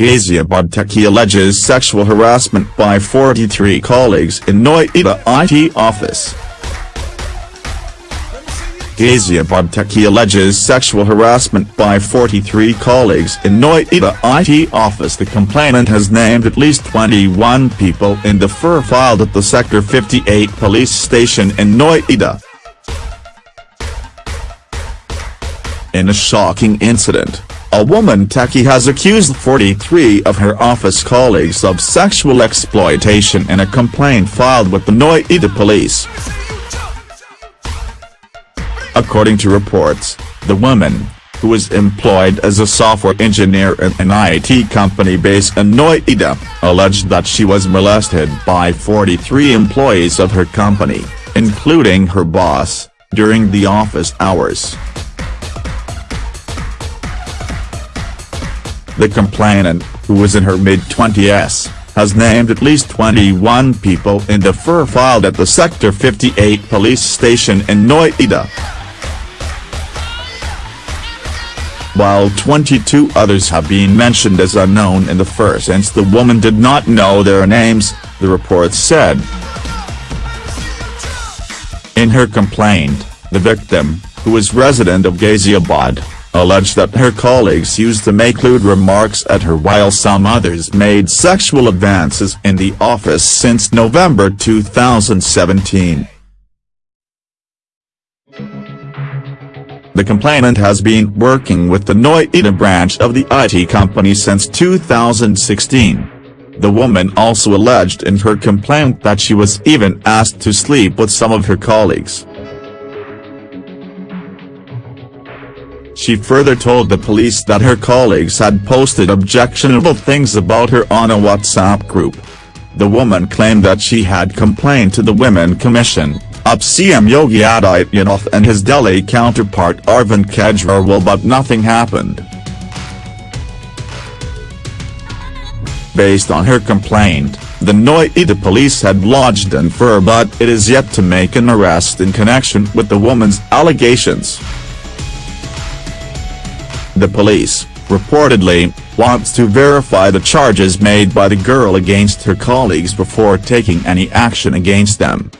Ghaziabad Techie alleges sexual harassment by 43 colleagues in Noida IT office. Ghaziabad Techie alleges sexual harassment by 43 colleagues in Noida IT office The complainant has named at least 21 people in the FIR filed at the Sector 58 police station in Noida. In a shocking incident, a woman techie has accused 43 of her office colleagues of sexual exploitation in a complaint filed with the Noida police. According to reports, the woman, who is employed as a software engineer in an IT company based in Noida, alleged that she was molested by 43 employees of her company, including her boss, during the office hours. The complainant, who was in her mid-twenties, has named at least 21 people in the FIR filed at the Sector 58 police station in Noida. While 22 others have been mentioned as unknown in the FIR since the woman did not know their names, the report said. In her complaint, the victim, who is resident of Ghaziabad, alleged that her colleagues used to make lewd remarks at her while some others made sexual advances in the office since November 2017. The complainant has been working with the Noida branch of the IT company since 2016. The woman also alleged in her complaint that she was even asked to sleep with some of her colleagues. She further told the police that her colleagues had posted objectionable things about her on a WhatsApp group. The woman claimed that she had complained to the Women Commission, UP CM Yogi Adityanath and his Delhi counterpart Arvind Kejriwal but nothing happened. Based on her complaint, the Noida police had lodged an FIR but it is yet to make an arrest in connection with the woman's allegations. The police, reportedly, wants to verify the charges made by the girl against her colleagues before taking any action against them.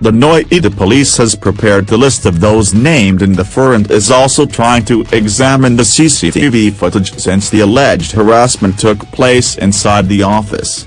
The Noida police has prepared the list of those named in the FIR and is also trying to examine the CCTV footage since the alleged harassment took place inside the office.